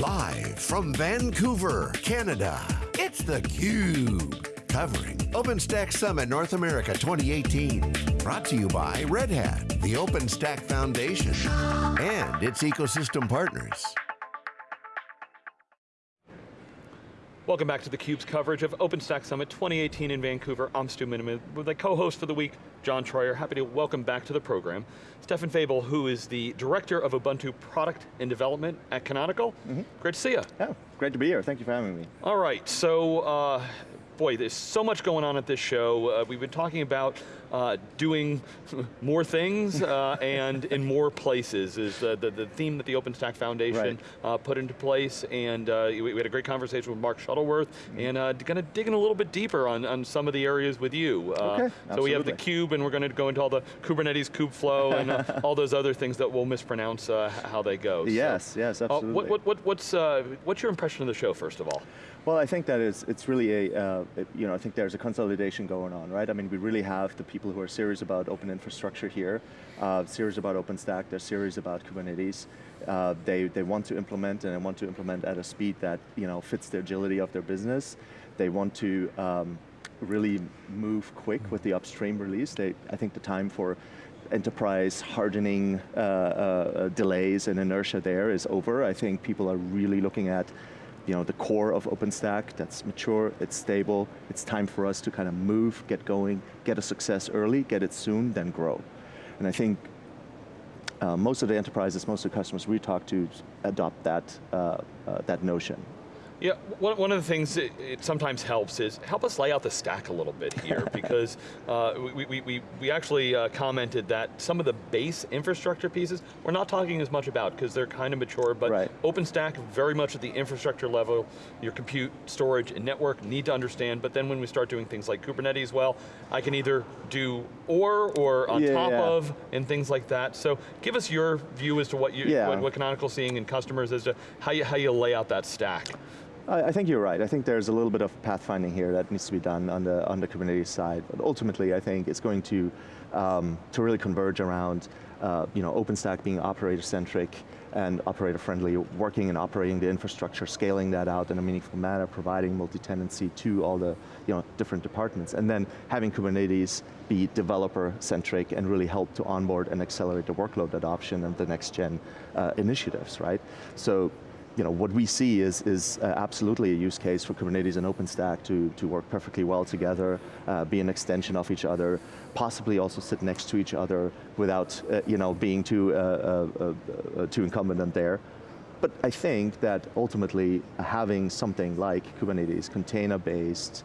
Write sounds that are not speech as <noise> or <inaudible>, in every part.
Live from Vancouver, Canada, it's theCUBE. Covering OpenStack Summit North America 2018. Brought to you by Red Hat, the OpenStack Foundation, and its ecosystem partners. Welcome back to theCUBE's coverage of OpenStack Summit 2018 in Vancouver. I'm Stu Miniman with a co-host for the week, John Troyer. Happy to welcome back to the program. Stephan Fabel, who is the Director of Ubuntu Product and Development at Canonical. Mm -hmm. Great to see you. Yeah, great to be here. Thank you for having me. All right, so uh, boy, there's so much going on at this show. Uh, we've been talking about uh, doing <laughs> more things uh, and in more places is the, the, theme that the OpenStack Foundation right. Uh, put into place. And uh, we, we, had a great conversation with Mark Shuttleworth mm -hmm. and uh, going to dig in a little bit deeper on, on some of the areas with you. okay, so we have the cube and we're going to go into all the Kubernetes kubeflow and <laughs> all those other things that we'll mispronounce how they go. Yes, so, yes, absolutely. What, what, what, what's, what's your impression of the show, first of all? Well, I think that it's, it's really a, uh, you know, I think there's a consolidation going on, right? I mean, we really have the people who are serious about open infrastructure here, uh, serious about OpenStack, they're serious about Kubernetes. Uh, they, they want to implement and they want to implement at a speed that, you know, fits the agility of their business. They want to um, really move quick with the upstream release. They, I think the time for enterprise hardening uh, uh, delays and inertia there is over. I think people are really looking at you know, the core of OpenStack that's mature, it's stable, it's time for us to kind of move, get going, get a success early, get it soon, then grow. And I think uh, most of the enterprises, most of the customers we talk to adopt that, uh, uh, that notion. Yeah, one, one of the things that it sometimes helps is help us lay out the stack a little bit here <laughs> because uh, we, we, we, we actually uh, commented that some of the base infrastructure pieces we're not talking as much about because they're kind of mature, but right. OpenStack very much at the infrastructure level, your compute, storage, and network need to understand, but then when we start doing things like Kubernetes, well, I can either do or or on yeah, top yeah. of and things like that. So give us your view as to what, you, yeah. what, what Canonical seeing in customers as to how you, how you lay out that stack. I, think you're right. I think there's a little bit of pathfinding here that needs to be done on the, on the Kubernetes side. But ultimately, I think it's going to, um, to really converge around uh, you know, OpenStack being operator-centric and operator-friendly, working and operating the infrastructure, scaling that out in a meaningful manner, providing multi-tenancy to all the you know, different departments, and then having Kubernetes be developer-centric and really help to onboard and accelerate the workload adoption and the next-gen uh, initiatives, right? So you know, what we see is, is uh, absolutely a use case for Kubernetes and OpenStack to, to work perfectly well together, uh, be an extension of each other, possibly also sit next to each other without uh, you know, being too, uh, uh, uh, too incumbent there. But I think that ultimately having something like Kubernetes, container-based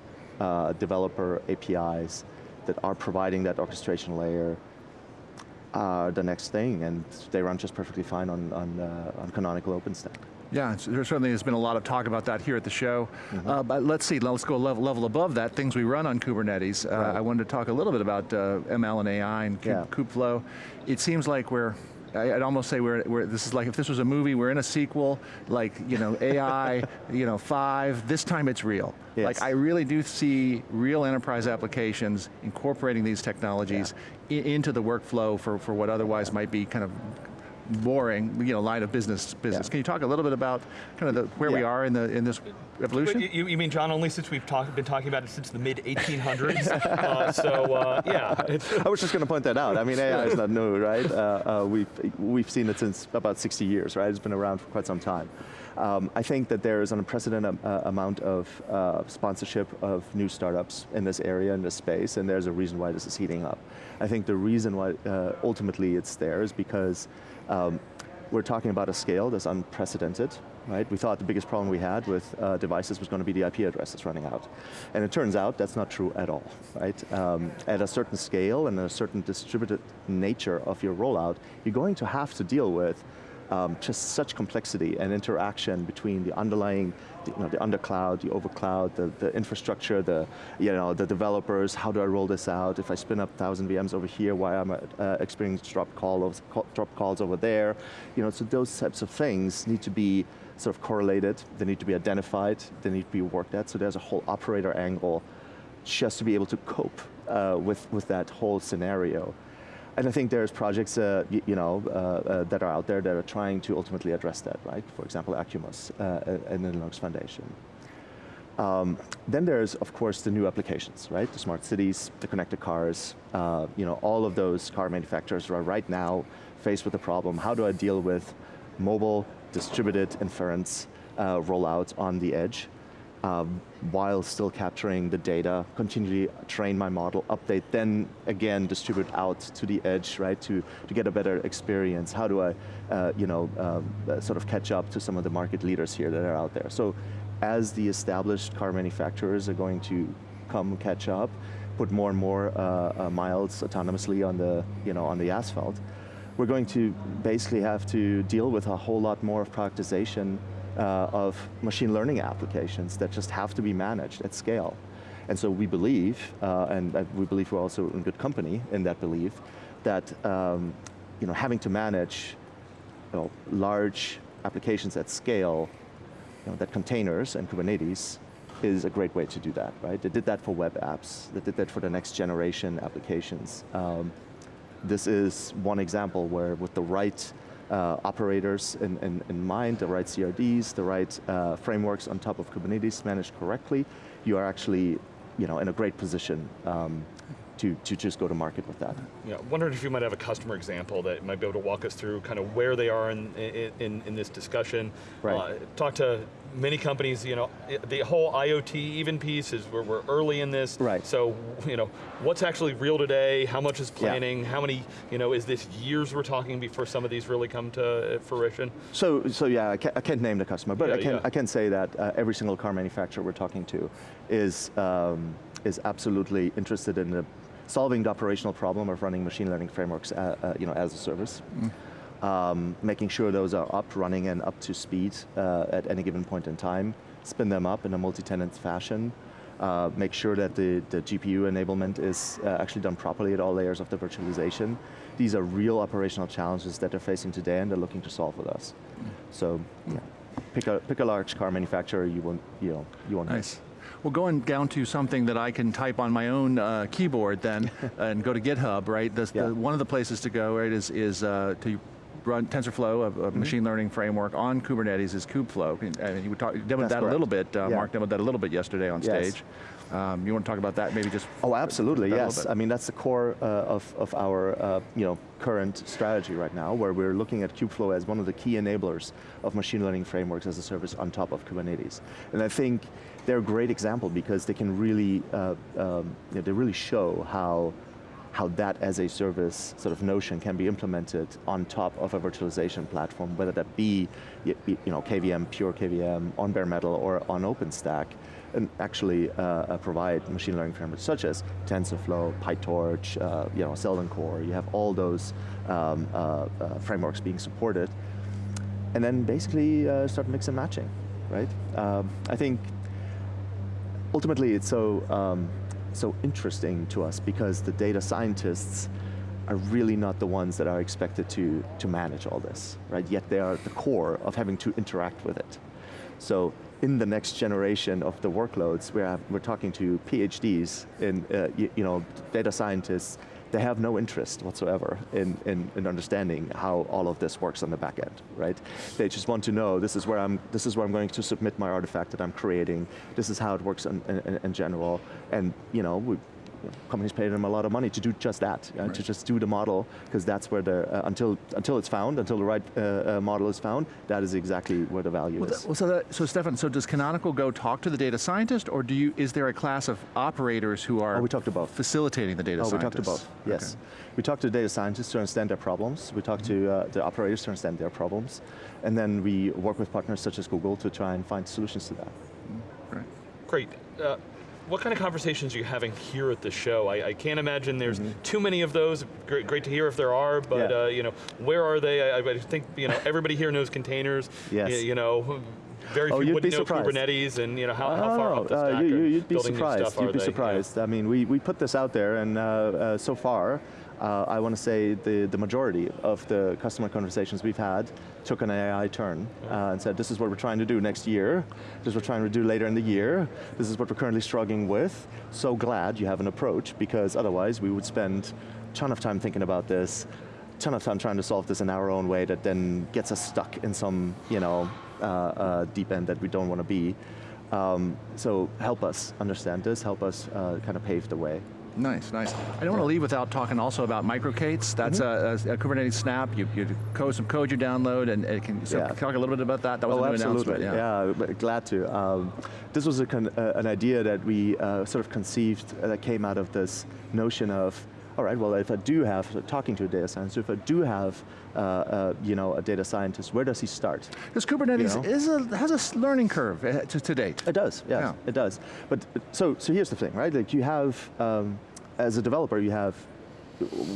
developer APIs that are providing that orchestration layer are the next thing, and they run just perfectly fine on, on, on Canonical OpenStack. Yeah, there certainly has been a lot of talk about that here at the show. Mm -hmm. uh, but let's see, let's go level, level above that, things we run on Kubernetes. Uh, right. I wanted to talk a little bit about uh, ML and AI and yeah. kubeflow. It seems like we're I'd almost say we're, we're, this is like if this was a movie, we're in a sequel, like, you know, <laughs> AI, you know, five, this time it's real. Yes. Like, I really do see real enterprise applications incorporating these technologies yeah. into the workflow for, for what otherwise might be kind of boring, you know, line of business. Business. Yeah. Can you talk a little bit about kind of the, where yeah. we are in the in this evolution? You, you, mean John? Only since we've talk, been talking about it since the mid <laughs> 1800s. <laughs> uh, so uh, yeah, <laughs> I was just going to point that out. I mean, AI is not new, right? Uh, uh, we've we've seen it since about 60 years, right? It's been around for quite some time. Um, I think that there is an unprecedented uh, amount of uh, sponsorship of new startups in this area, in this space, and there's a reason why this is heating up. I think the reason why uh, ultimately it's there is because um, we're talking about a scale that's unprecedented, right? We thought the biggest problem we had with uh, devices was going to be the IP addresses running out. And it turns out that's not true at all, right? Um, at a certain scale and a certain distributed nature of your rollout, you're going to have to deal with um, just such complexity and interaction between the underlying, you know, the undercloud, the overcloud, the, the infrastructure, the, you know, the developers, how do I roll this out? If I spin up 1,000 VMs over here, why am I uh, experiencing drop, call, drop calls over there? You know, so those types of things need to be sort of correlated, they need to be identified, they need to be worked at, so there's a whole operator angle just to be able to cope uh, with, with that whole scenario. And I think there's projects uh, you know, uh, uh, that are out there that are trying to ultimately address that, right? For example, Acumos uh, and the Linux Foundation. Um, then there's, of course, the new applications, right? The smart cities, the connected cars, uh, you know, all of those car manufacturers are right now faced with the problem, how do I deal with mobile distributed inference uh, rollouts on the edge, um, while still capturing the data, continually train my model, update, then again distribute out to the edge, right, to, to get a better experience. How do I, uh, you know, uh, sort of catch up to some of the market leaders here that are out there? So as the established car manufacturers are going to come catch up, put more and more uh, uh, miles autonomously on the, you know, on the asphalt, we're going to basically have to deal with a whole lot more of productization uh, of machine learning applications that just have to be managed at scale. And so we believe, uh, and we believe we're also in good company in that belief, that um, you know, having to manage you know, large applications at scale you know, that containers and Kubernetes is a great way to do that, right? They did that for web apps, they did that for the next generation applications. Um, this is one example where with the right uh, operators in, in, in, mind, the right CRDs, the right uh, frameworks on top of Kubernetes managed correctly, you are actually you know, in a great position um, to, to just go to market with that. Yeah, wondering if you might have a customer example that might be able to walk us through kind of where they are in, in, in this discussion. Right. Uh, talk to many companies, you know, the whole IoT even piece is we're, we're early in this. Right. So, you know, what's actually real today? How much is planning? Yeah. How many, you know, is this years we're talking before some of these really come to fruition? So, so yeah, I can't, I can't name the customer, but yeah, I, can, yeah. I can say that uh, every single car manufacturer we're talking to is, um, is absolutely interested in the solving the operational problem of running machine learning frameworks uh, uh, you know, as a service. Mm. Um, making sure those are up, running, and up to speed uh, at any given point in time, spin them up in a multi-tenant fashion, uh, make sure that the, the GPU enablement is uh, actually done properly at all layers of the virtualization. These are real operational challenges that they're facing today and they're looking to solve with us. Mm. So, yeah, pick a, pick a large car manufacturer, you won't, you know, you won't Nice. Well, going down to something that I can type on my own uh, keyboard then, <laughs> and go to GitHub, right? The, yeah. the, one of the places to go, right, is, is uh, to run TensorFlow, a, a mm machine learning framework on Kubernetes is kubeflow. And you talk, demoed that correct. a little bit, uh, yeah. Mark demoed that a little bit yesterday on yes. stage. Um, you want to talk about that, maybe just? Oh, absolutely, yes. I mean, that's the core uh, of, of our uh, you know, current strategy right now, where we're looking at kubeflow as one of the key enablers of machine learning frameworks as a service on top of Kubernetes. And I think they're a great example because they can really, uh, um, you know, they really show how how that as a service sort of notion can be implemented on top of a virtualization platform, whether that be you know, KVM, pure KVM, on bare metal, or on OpenStack, and actually uh, uh, provide machine learning frameworks such as TensorFlow, PyTorch, uh, you know, Seldon Core, you have all those um, uh, uh frameworks being supported, and then basically uh, start mix and matching, right? Um, I think ultimately it's so, um, so interesting to us because the data scientists are really not the ones that are expected to, to manage all this, right? Yet they are at the core of having to interact with it. So in the next generation of the workloads, we're, we're talking to PhDs in, uh, you, you know, data scientists they have no interest whatsoever in, in, in, understanding how all of this works on the back end, right? They just want to know this is where I'm, this is where I'm going to submit my artifact that I'm creating, this is how it works in, in, in general, and you know, we, companies pay them a lot of money to do just that, uh, right. to just do the model, because that's where the, uh, until, until it's found, until the right uh, uh model is found, that is exactly where the value well, is. well, so, that, so Stephan, so does Canonical go talk to the data scientist, or do you, is there a class of operators who are oh, we talked about. facilitating the data oh, scientists? we talked about, yes. Okay. We talk to the data scientists to understand their problems, we talk mm -hmm. to mm-hmm. uh, the operators to understand their problems, and then we work with partners such as Google to try and find solutions to that. Mm -hmm. Right. Great. Uh, what kind of conversations are you having here at the show? I, I can't imagine there's mm -hmm. too many of those. Great, great to hear if there are, but yeah. uh, you know, where are they? I, I, think you know everybody here knows containers. Yes. You, you know, very oh, few wouldn't know surprised. Kubernetes and you know how, how far up the uh, stack you, would be surprised. You'd be they? surprised. Yeah. I mean, we, we put this out there, and uh, uh, so far, uh, I want to say the, the majority of the customer conversations we've had took an AI turn uh, and said, this is what we're trying to do next year, this is what we're trying to do later in the year, this is what we're currently struggling with. So glad you have an approach, because otherwise we would spend a ton of time thinking about this, ton of time trying to solve this in our own way that then gets us stuck in some you know, uh, uh, deep end that we don't want to be. Um, so help us understand this, help us uh, kind of pave the way. Nice, nice. I don't want to leave without talking also about microK8s. That's mm -hmm. a, a, Kubernetes Snap. You, you code some code you download, and it can so yeah. talk a little bit about that. That was oh, a new absolutely. announcement. Yeah, yeah glad to. Um, this was a uh, an idea that we uh, sort of conceived uh, that came out of this notion of all right, well, if I do have, talking to a data scientist, if I do have, uh, uh, you know, a data scientist, where does he start? Because Kubernetes you know? is a, has a learning curve to, to date. It does, yes, yeah. it does. But, so, so here's the thing, right? Like you have, um, as a developer, you have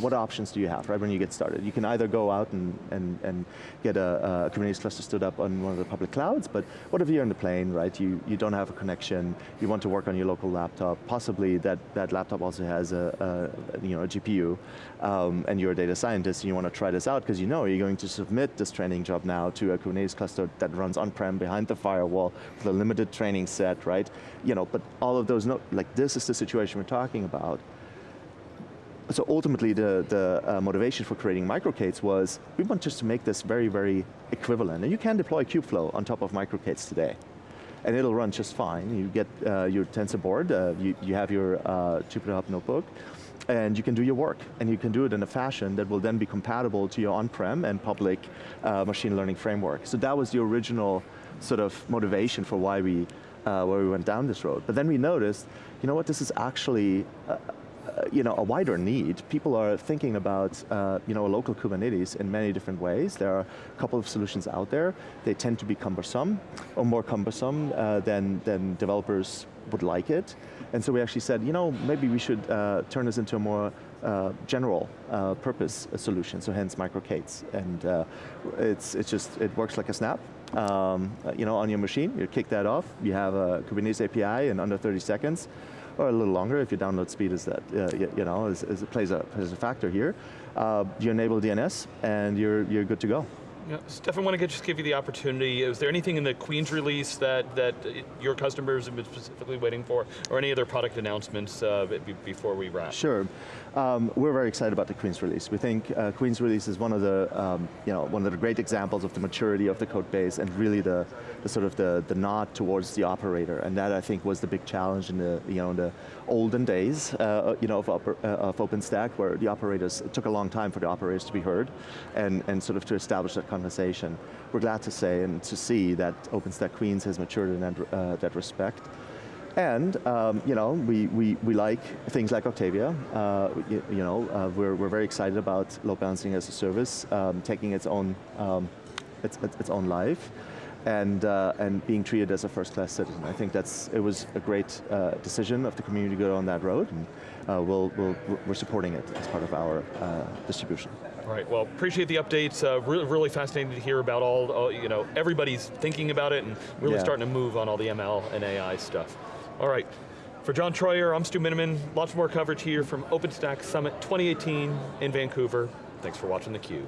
what options do you have, right, when you get started? You can either go out and, and, and get a, a, Kubernetes cluster stood up on one of the public clouds, but what if you're in the plane, right? You, you don't have a connection, you want to work on your local laptop, possibly that, that laptop also has a, a you know, a GPU, um, and you're a data scientist and you want to try this out because you know you're going to submit this training job now to a Kubernetes cluster that runs on-prem behind the firewall with a limited training set, right? You know, but all of those, no, like this is the situation we're talking about so ultimately the, the uh, motivation for creating microK8s was, we want just to make this very, very equivalent. And you can deploy Kubeflow on top of microK8s today. And it'll run just fine. You get uh, your TensorBoard, uh, you, you have your uh, Jupyter notebook, and you can do your work. And you can do it in a fashion that will then be compatible to your on-prem and public uh, machine learning framework. So that was the original sort of motivation for why we, uh, why we went down this road. But then we noticed, you know what, this is actually you know, a wider need. People are thinking about uh, you know, a local Kubernetes in many different ways. There are a couple of solutions out there. They tend to be cumbersome, or more cumbersome uh, than, than developers would like it. And so we actually said, you know, maybe we should uh, turn this into a more uh, general uh, purpose solution, so hence microK8s. And uh, it's, it's just, it works like a snap. Um, you know, on your machine, you kick that off, you have a Kubernetes API in under 30 seconds, or a little longer if your download speed is that, uh, you, you, know, is, is, plays, a, plays a factor here. Uh, you enable DNS and you're, you're good to go. Yeah, Stephan, I want to just give you the opportunity. Is there anything in the Queens release that, that your customers have been specifically waiting for, or any other product announcements uh, before we wrap? Sure. Um, we're very excited about the Queens release. We think uh, Queens release is one of the, um, you know, one of the great examples of the maturity of the code base and really the, the sort of the, the nod towards the operator. And that I think was the big challenge in the, you know, in the olden days, uh, you know, of, uh, of OpenStack where the operators, it took a long time for the operators to be heard and, and sort of to establish that conversation. We're glad to say and to see that OpenStack Queens has matured in that, uh, that respect. And um, you know, we, we, we like things like Octavia. Uh, you, you, know, uh, we're, we're very excited about load balancing as a service, um, taking its own, um, its, its own life and, uh, and being treated as a first-class citizen. I think that's, it was a great uh, decision of the community to go on that road, and uh, we'll, we'll, we're supporting it as part of our uh, distribution. All right, well, appreciate the updates. Uh, really, really fascinating to hear about all, all, you know, everybody's thinking about it and really yeah. starting to move on all the ML and AI stuff. All right, for John Troyer, I'm Stu Miniman. Lots more coverage here from OpenStack Summit 2018 in Vancouver. Thanks for watching theCUBE.